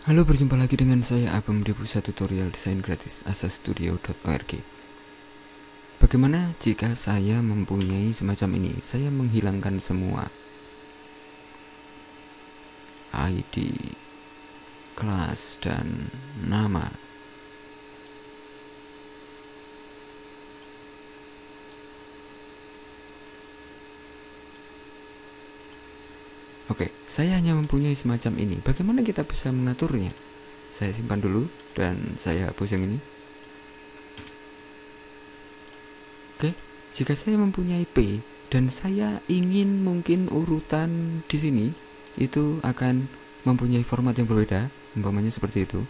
Halo, berjumpa lagi dengan saya Abang di pusat tutorial desain gratis asastudio.org Bagaimana jika saya mempunyai semacam ini? Saya menghilangkan semua ID, kelas, dan nama Oke, saya hanya mempunyai semacam ini. Bagaimana kita bisa mengaturnya? Saya simpan dulu dan saya hapus yang ini. Oke, jika saya mempunyai P dan saya ingin mungkin urutan di sini itu akan mempunyai format yang berbeda, umpamanya seperti itu.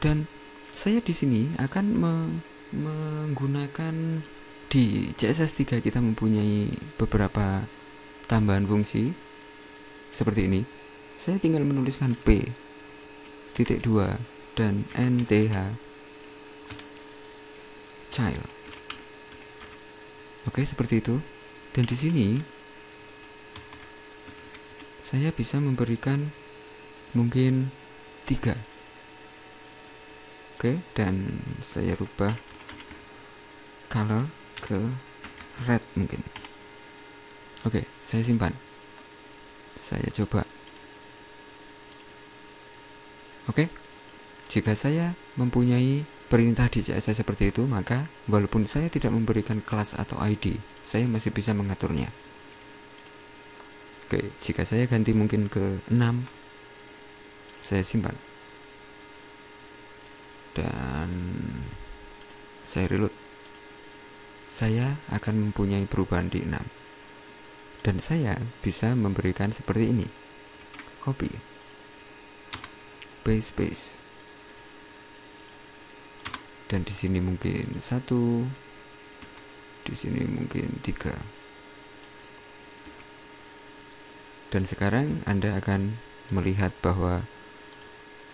Dan saya di sini akan me menggunakan di CSS3 kita mempunyai beberapa tambahan fungsi seperti ini. Saya tinggal menuliskan P titik 2 dan NTH child. Oke seperti itu. Dan di sini saya bisa memberikan mungkin tiga. Oke dan saya rubah color ke red mungkin. Oke saya simpan saya coba. Oke. Jika saya mempunyai perintah di CSS seperti itu maka walaupun saya tidak memberikan kelas atau ID saya masih bisa mengaturnya. Oke jika saya ganti mungkin ke 6 saya simpan. Dan saya reload. Saya akan mempunyai perubahan di 6 dan saya bisa memberikan seperti ini. Copy. Paste paste. Dan di sini mungkin satu. Di sini mungkin tiga. Dan sekarang anda akan melihat bahwa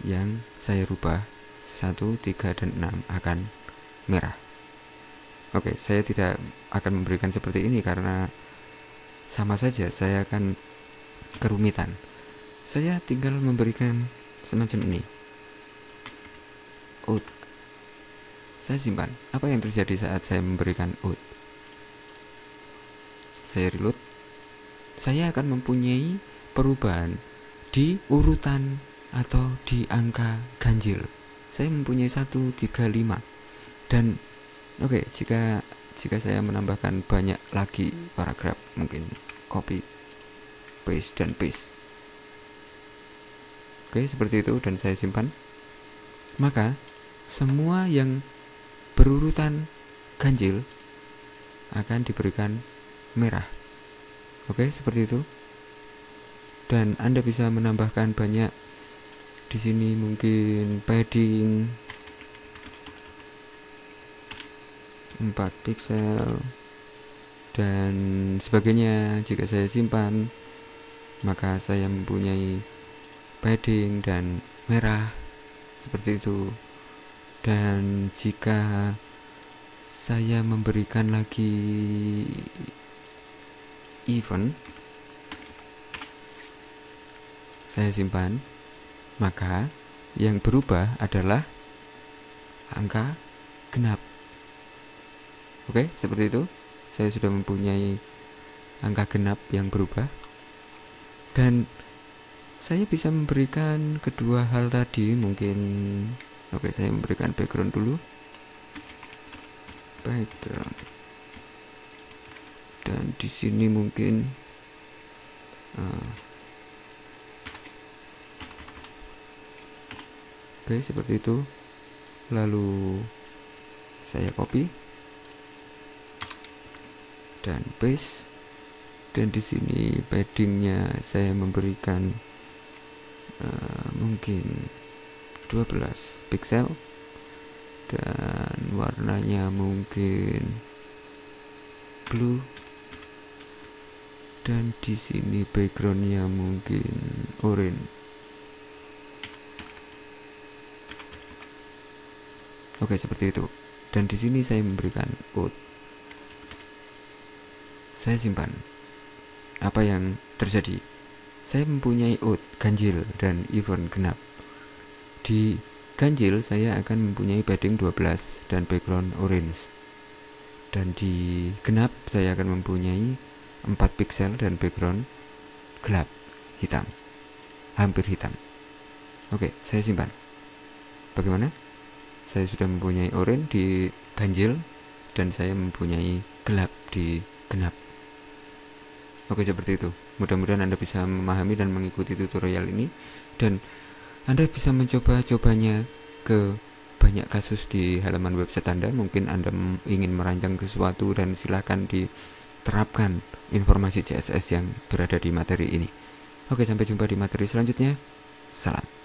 yang saya rubah 1, 3, dan 6 akan merah. Oke saya tidak akan memberikan seperti ini karena sama saja saya akan kerumitan. Saya tinggal memberikan semacam ini. Out saya simpan. Apa yang terjadi saat saya memberikan out saya reload. Saya akan mempunyai perubahan di urutan atau di angka ganjil. Saya mempunyai 135 dan oke okay, jika jika saya menambahkan banyak lagi paragraf mungkin copy paste dan paste. Oke seperti itu dan saya simpan. Maka semua yang berurutan ganjil akan diberikan merah. Oke seperti itu. Dan Anda bisa menambahkan banyak. Di sini mungkin padding 4 pixel dan sebagainya. Jika saya simpan maka saya mempunyai padding dan merah seperti itu. Dan jika saya memberikan lagi event saya simpan maka yang berubah adalah angka genap Oke, seperti itu. Saya sudah mempunyai angka genap yang berubah. Dan saya bisa memberikan kedua hal tadi, mungkin Oke, saya memberikan background dulu. Background. Dan di sini mungkin uh, Oke, seperti itu. Lalu saya copy dan paste dan di sini paddingnya saya memberikan uh, mungkin 12 pixel dan warnanya mungkin blue. Dan di sini backgroundnya mungkin orange. Oke seperti itu. Dan di sini saya memberikan out saya simpan. Apa yang terjadi? Saya mempunyai out ganjil dan event genap. di ganjil saya akan mempunyai padding 12 dan background orange dan di genap saya akan mempunyai 4 pixel dan background gelap hitam hampir hitam oke saya simpan bagaimana saya sudah mempunyai orange di ganjil dan saya mempunyai gelap di genap oke seperti itu mudah-mudahan anda bisa memahami dan mengikuti tutorial ini dan anda bisa mencoba-cobanya ke banyak kasus di halaman website Anda. Mungkin Anda ingin merancang sesuatu dan silakan diterapkan informasi CSS yang berada di materi ini. Oke, sampai jumpa di materi selanjutnya. Salam.